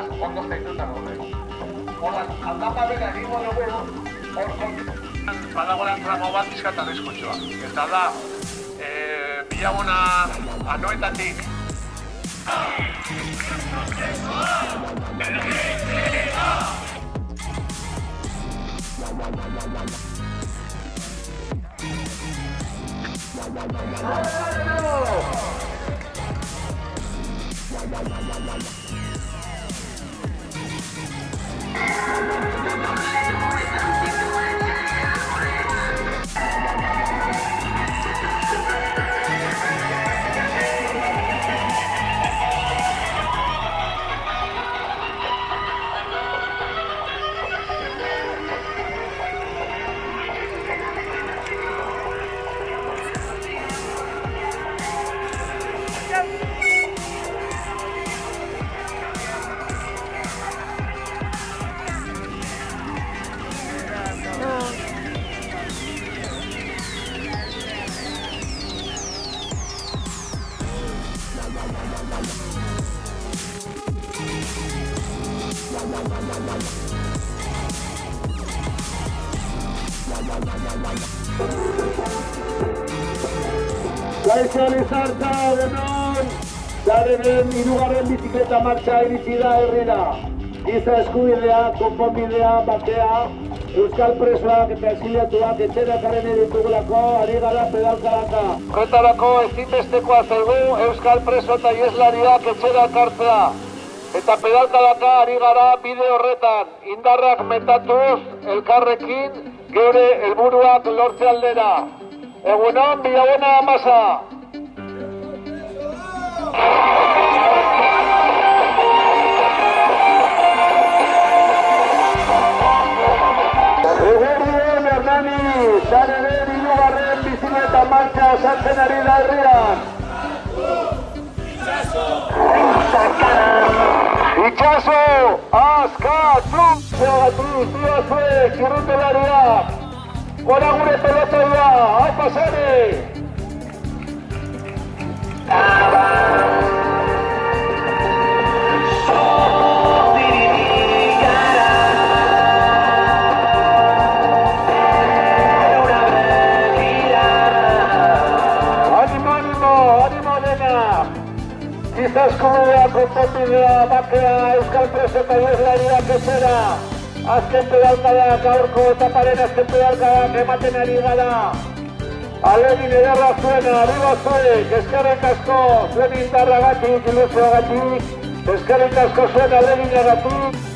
horretan gaude. Hola, aldapa bera egingo dugu, hor kontu. Badagoela tramo bat izkata arriskutxoa. Eta da, e, bilaguna anoetatik Gaixo Lizarta, denon, zarenen irugarren bizikleta martxa iritsi da herrira. Giza eskubidea, konponbidea, bakea, Euskal presoak eta exiliatuak etxera karen editugulako, ari gara pedalkaraka. Horretarako ezinbestekoa zaigu Euskal preso eta ieslariak etxera kartzea. Eta pedalkalaka ari gara bide horretan, indarrak metatuz, elkarrekin, geure helburuak lortze aldera. Egunon, Bilabona Masa. Egunon, Hernani, zarenen ilugarren bizikleta martxa sartzen ari da herrian. rechazo, Azcatlán, Beatriz, Díaz Fue, Chirrito Laria, Guanagure Pelota Ya, Alpasane, Giza eskubidea, konponbidea, bakea, euskal preso eta ieslariak etxera! Azken pedalkada gaurko etaparen azken pedalkadak ematen ari gara. Alegin ederra zuena, arriba zuek, eskerrik asko, zuen indarragatik, ilusioagatik, eskerrik asko zuen alegin.